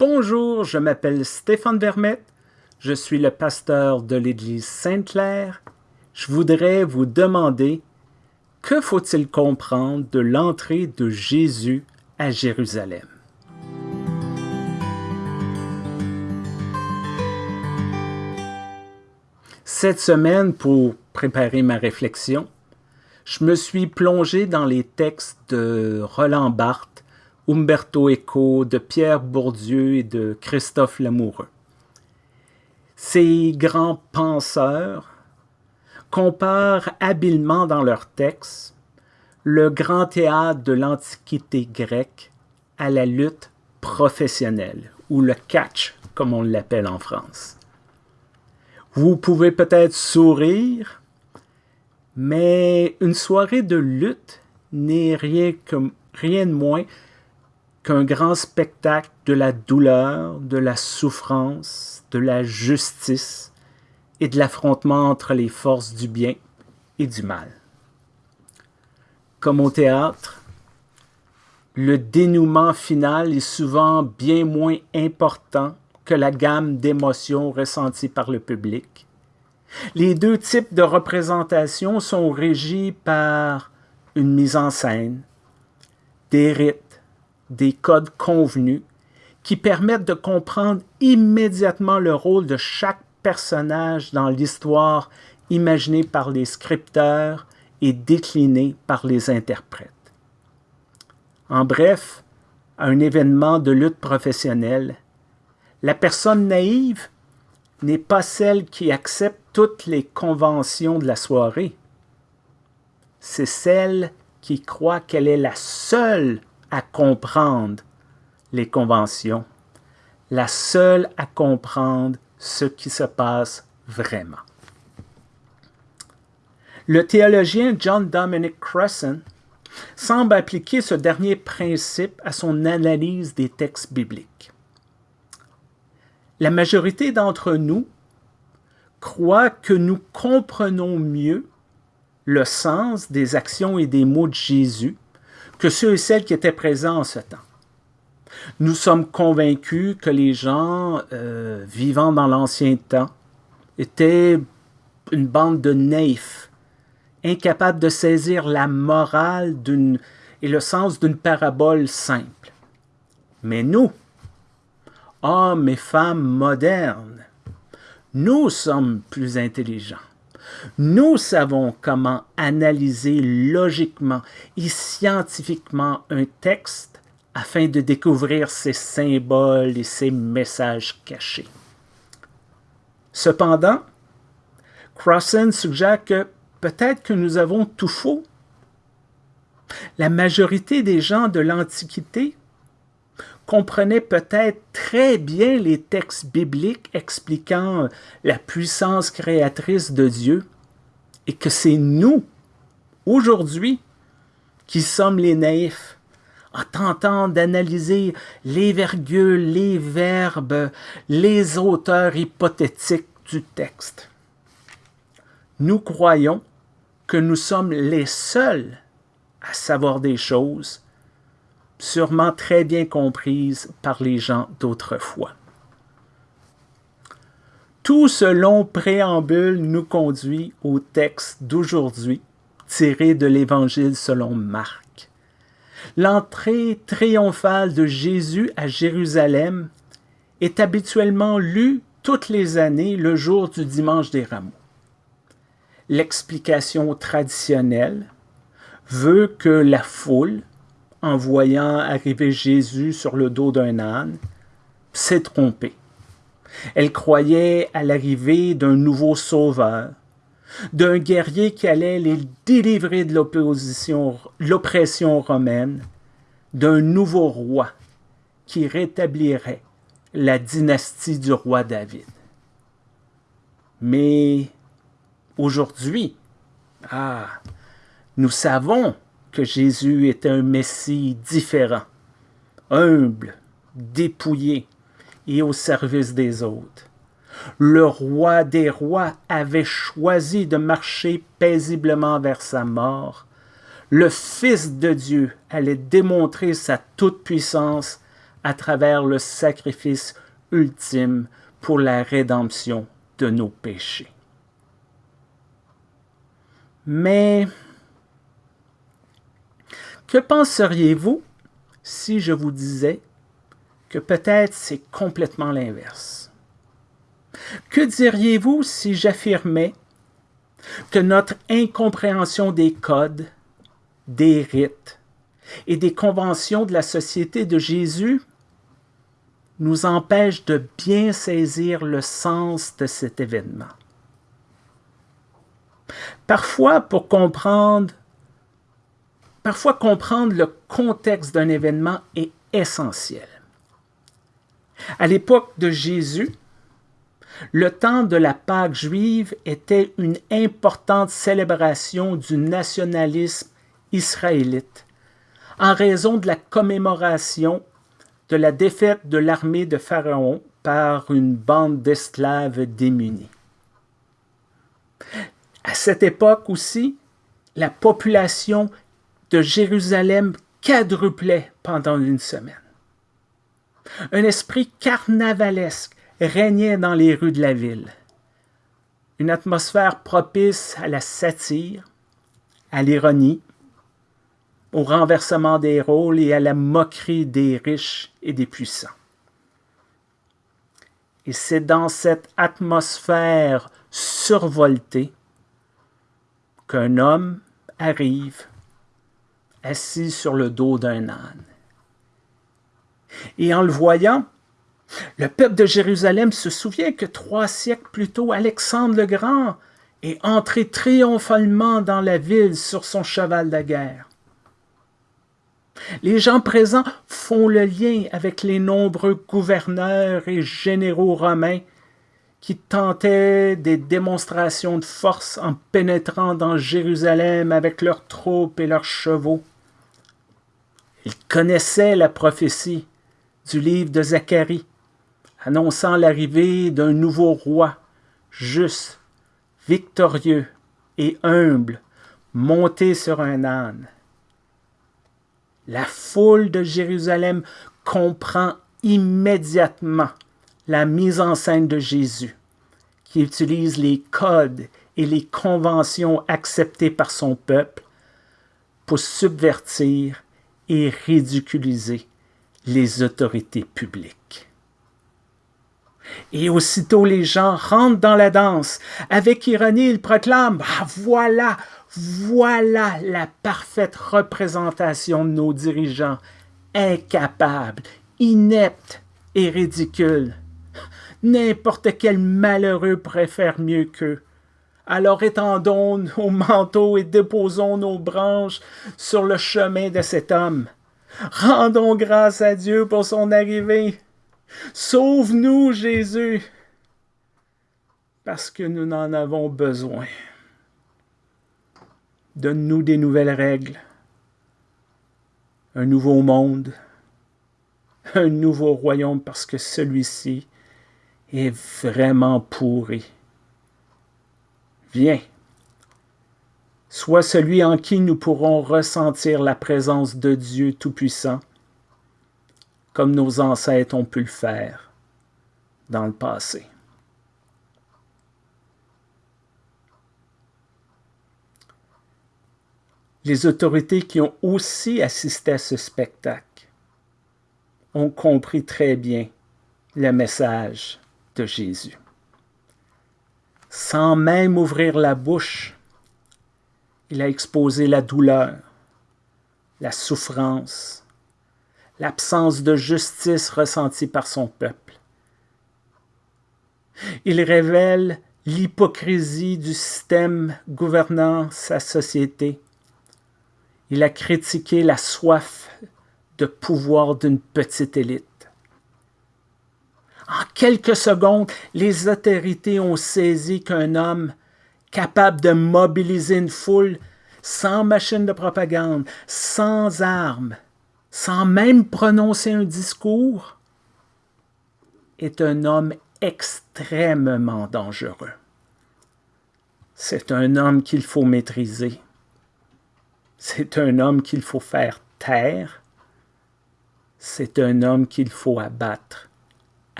Bonjour, je m'appelle Stéphane Vermette, je suis le pasteur de l'Église Sainte-Claire. Je voudrais vous demander que faut-il comprendre de l'entrée de Jésus à Jérusalem? Cette semaine, pour préparer ma réflexion, je me suis plongé dans les textes de Roland Barthes Umberto Eco, de Pierre Bourdieu et de Christophe Lamoureux. Ces grands penseurs comparent habilement dans leurs textes le grand théâtre de l'Antiquité grecque à la lutte professionnelle, ou le catch, comme on l'appelle en France. Vous pouvez peut-être sourire, mais une soirée de lutte n'est rien, rien de moins qu'un grand spectacle de la douleur, de la souffrance, de la justice et de l'affrontement entre les forces du bien et du mal. Comme au théâtre, le dénouement final est souvent bien moins important que la gamme d'émotions ressenties par le public. Les deux types de représentation sont régis par une mise en scène, des rythmes, des codes convenus qui permettent de comprendre immédiatement le rôle de chaque personnage dans l'histoire imaginée par les scripteurs et déclinée par les interprètes. En bref, à un événement de lutte professionnelle, la personne naïve n'est pas celle qui accepte toutes les conventions de la soirée. C'est celle qui croit qu'elle est la seule à comprendre les conventions, la seule à comprendre ce qui se passe vraiment. Le théologien John Dominic Cresson semble appliquer ce dernier principe à son analyse des textes bibliques. La majorité d'entre nous croit que nous comprenons mieux le sens des actions et des mots de Jésus que ceux et celles qui étaient présents en ce temps. Nous sommes convaincus que les gens euh, vivant dans l'ancien temps étaient une bande de naïfs, incapables de saisir la morale et le sens d'une parabole simple. Mais nous, hommes et femmes modernes, nous sommes plus intelligents. Nous savons comment analyser logiquement et scientifiquement un texte afin de découvrir ses symboles et ses messages cachés. Cependant, Crossan suggère que peut-être que nous avons tout faux. La majorité des gens de l'Antiquité comprenait peut-être très bien les textes bibliques expliquant la puissance créatrice de Dieu et que c'est nous, aujourd'hui, qui sommes les naïfs, en tentant d'analyser les virgules, les verbes, les auteurs hypothétiques du texte. Nous croyons que nous sommes les seuls à savoir des choses sûrement très bien comprise par les gens d'autrefois. Tout ce long préambule nous conduit au texte d'aujourd'hui, tiré de l'Évangile selon Marc. L'entrée triomphale de Jésus à Jérusalem est habituellement lue toutes les années le jour du dimanche des rameaux. L'explication traditionnelle veut que la foule, en voyant arriver Jésus sur le dos d'un âne, s'est trompée. Elle croyait à l'arrivée d'un nouveau sauveur, d'un guerrier qui allait les délivrer de l'oppression romaine, d'un nouveau roi qui rétablirait la dynastie du roi David. Mais aujourd'hui, ah, nous savons que Jésus était un Messie différent, humble, dépouillé et au service des autres. Le roi des rois avait choisi de marcher paisiblement vers sa mort. Le Fils de Dieu allait démontrer sa toute-puissance à travers le sacrifice ultime pour la rédemption de nos péchés. Mais que penseriez-vous si je vous disais que peut-être c'est complètement l'inverse? Que diriez-vous si j'affirmais que notre incompréhension des codes, des rites et des conventions de la société de Jésus nous empêche de bien saisir le sens de cet événement? Parfois, pour comprendre, parfois comprendre le contexte d'un événement est essentiel. À l'époque de Jésus, le temps de la Pâque juive était une importante célébration du nationalisme israélite en raison de la commémoration de la défaite de l'armée de Pharaon par une bande d'esclaves démunis. À cette époque aussi, la population de Jérusalem quadruplait pendant une semaine. Un esprit carnavalesque régnait dans les rues de la ville. Une atmosphère propice à la satire, à l'ironie, au renversement des rôles et à la moquerie des riches et des puissants. Et c'est dans cette atmosphère survoltée qu'un homme arrive assis sur le dos d'un âne. Et en le voyant, le peuple de Jérusalem se souvient que trois siècles plus tôt, Alexandre le Grand est entré triomphalement dans la ville sur son cheval de guerre. Les gens présents font le lien avec les nombreux gouverneurs et généraux romains qui tentaient des démonstrations de force en pénétrant dans Jérusalem avec leurs troupes et leurs chevaux. Ils connaissaient la prophétie du livre de Zacharie, annonçant l'arrivée d'un nouveau roi, juste, victorieux et humble, monté sur un âne. La foule de Jérusalem comprend immédiatement la mise en scène de Jésus, qui utilise les codes et les conventions acceptées par son peuple pour subvertir et ridiculiser les autorités publiques. Et aussitôt les gens rentrent dans la danse. Avec ironie, ils proclament ah, Voilà, voilà la parfaite représentation de nos dirigeants, incapables, ineptes et ridicules. N'importe quel malheureux préfère mieux qu'eux. Alors étendons nos manteaux et déposons nos branches sur le chemin de cet homme. Rendons grâce à Dieu pour son arrivée. Sauve-nous, Jésus, parce que nous n'en avons besoin. Donne-nous des nouvelles règles, un nouveau monde, un nouveau royaume parce que celui-ci est vraiment pourri. Viens, sois celui en qui nous pourrons ressentir la présence de Dieu Tout-Puissant, comme nos ancêtres ont pu le faire dans le passé. Les autorités qui ont aussi assisté à ce spectacle ont compris très bien le message de Jésus. Sans même ouvrir la bouche, il a exposé la douleur, la souffrance, l'absence de justice ressentie par son peuple. Il révèle l'hypocrisie du système gouvernant sa société il a critiqué la soif de pouvoir d'une petite élite. En quelques secondes, les autorités ont saisi qu'un homme capable de mobiliser une foule sans machine de propagande, sans armes, sans même prononcer un discours, est un homme extrêmement dangereux. C'est un homme qu'il faut maîtriser. C'est un homme qu'il faut faire taire. c'est un homme qu'il faut abattre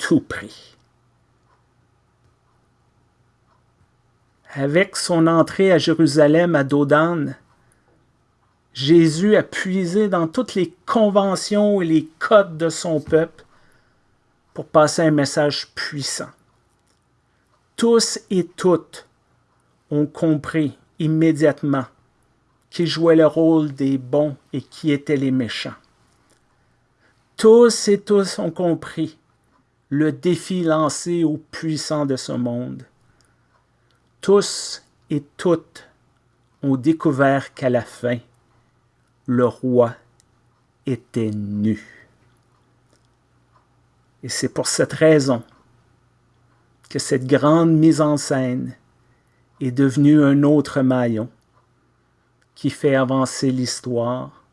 tout prix. Avec son entrée à Jérusalem à Dodane, Jésus a puisé dans toutes les conventions et les codes de son peuple pour passer un message puissant. Tous et toutes ont compris immédiatement qui jouait le rôle des bons et qui étaient les méchants. Tous et tous ont compris le défi lancé aux puissants de ce monde. Tous et toutes ont découvert qu'à la fin, le roi était nu. Et c'est pour cette raison que cette grande mise en scène est devenue un autre maillon qui fait avancer l'histoire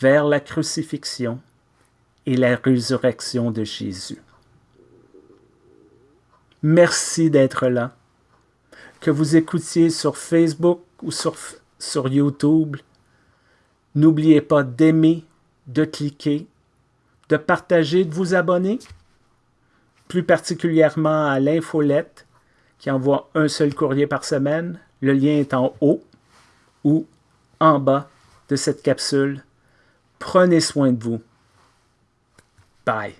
vers la crucifixion et la résurrection de Jésus. Merci d'être là. Que vous écoutiez sur Facebook ou sur, YouTube, n'oubliez pas d'aimer, de cliquer, de partager, de vous abonner, plus particulièrement à l'infolette qui envoie un seul courrier par semaine. Le lien est en haut ou en bas de cette capsule. Prenez soin de vous. Bye.